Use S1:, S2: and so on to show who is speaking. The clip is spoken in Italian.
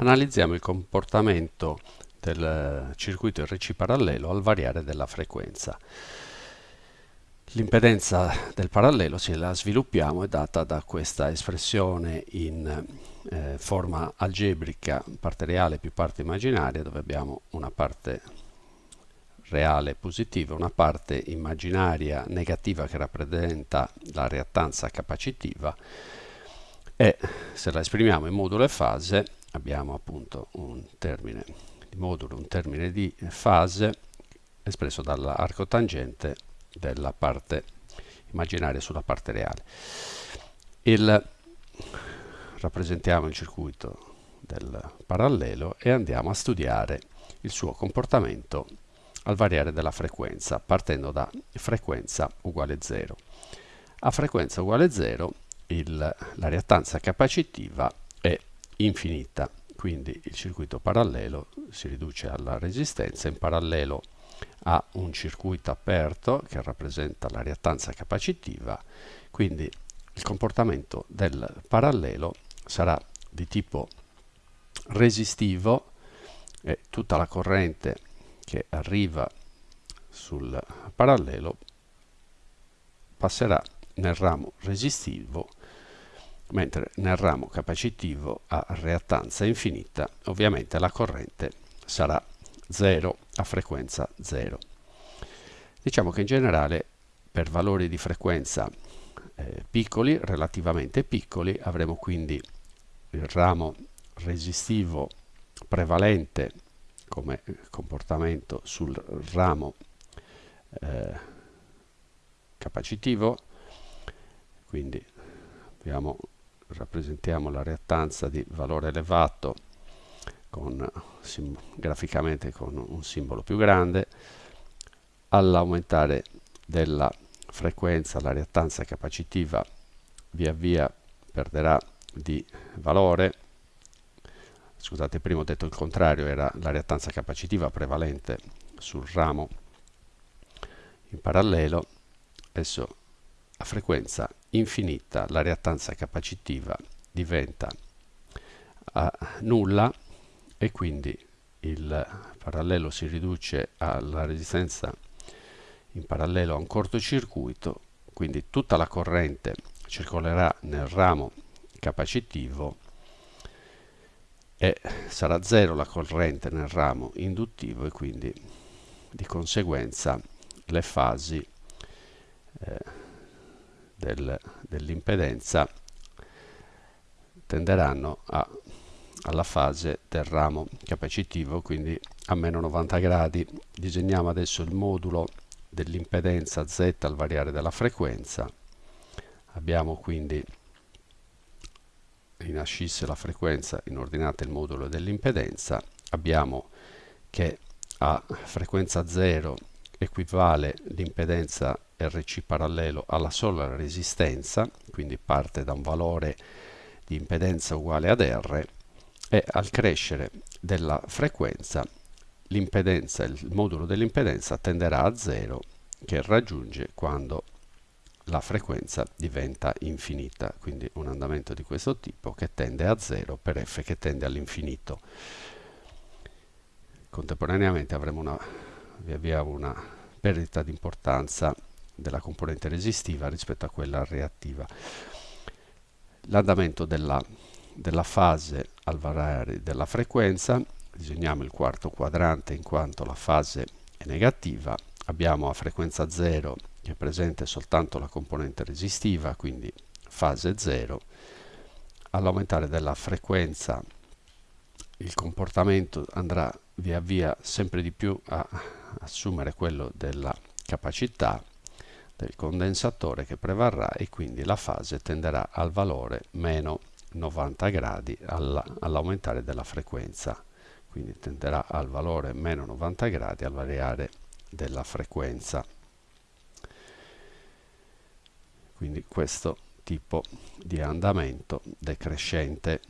S1: Analizziamo il comportamento del circuito RC parallelo al variare della frequenza. L'impedenza del parallelo, se la sviluppiamo, è data da questa espressione in eh, forma algebrica, parte reale più parte immaginaria, dove abbiamo una parte reale positiva, una parte immaginaria negativa che rappresenta la reattanza capacitiva e se la esprimiamo in modulo e fase abbiamo appunto un termine di modulo, un termine di fase espresso dall'arco tangente della parte immaginaria sulla parte reale. Il, rappresentiamo il circuito del parallelo e andiamo a studiare il suo comportamento al variare della frequenza, partendo da frequenza uguale 0. A frequenza uguale 0 il, la reattanza capacitiva infinita. Quindi il circuito parallelo si riduce alla resistenza in parallelo a un circuito aperto che rappresenta la reattanza capacitiva, quindi il comportamento del parallelo sarà di tipo resistivo e tutta la corrente che arriva sul parallelo passerà nel ramo resistivo mentre nel ramo capacitivo a reattanza infinita ovviamente la corrente sarà 0 a frequenza 0. Diciamo che in generale per valori di frequenza eh, piccoli, relativamente piccoli, avremo quindi il ramo resistivo prevalente come comportamento sul ramo eh, capacitivo, quindi abbiamo rappresentiamo la reattanza di valore elevato con, graficamente con un simbolo più grande, all'aumentare della frequenza la reattanza capacitiva via via perderà di valore. Scusate prima ho detto il contrario era la reattanza capacitiva prevalente sul ramo in parallelo. Adesso a frequenza infinita la reattanza capacitiva diventa a nulla e quindi il parallelo si riduce alla resistenza in parallelo a un cortocircuito quindi tutta la corrente circolerà nel ramo capacitivo e sarà zero la corrente nel ramo induttivo e quindi di conseguenza le fasi eh, del, dell'impedenza tenderanno a, alla fase del ramo capacitivo, quindi a meno 90 gradi. Disegniamo adesso il modulo dell'impedenza Z al variare della frequenza. Abbiamo quindi in ascisse la frequenza, in ordinate il modulo dell'impedenza. Abbiamo che a frequenza 0 equivale l'impedenza RC parallelo alla sola resistenza, quindi parte da un valore di impedenza uguale ad R, e al crescere della frequenza l'impedenza, il modulo dell'impedenza tenderà a zero che raggiunge quando la frequenza diventa infinita, quindi un andamento di questo tipo che tende a zero per f che tende all'infinito. Contemporaneamente avremo una, via via una perdita di importanza della componente resistiva rispetto a quella reattiva. L'andamento della, della fase al variare della frequenza, disegniamo il quarto quadrante in quanto la fase è negativa, abbiamo a frequenza 0 che è presente soltanto la componente resistiva, quindi fase 0, all'aumentare della frequenza il comportamento andrà via via sempre di più a assumere quello della capacità del condensatore che prevarrà e quindi la fase tenderà al valore meno 90 gradi all'aumentare della frequenza. Quindi tenderà al valore meno 90 gradi al variare della frequenza. Quindi questo tipo di andamento decrescente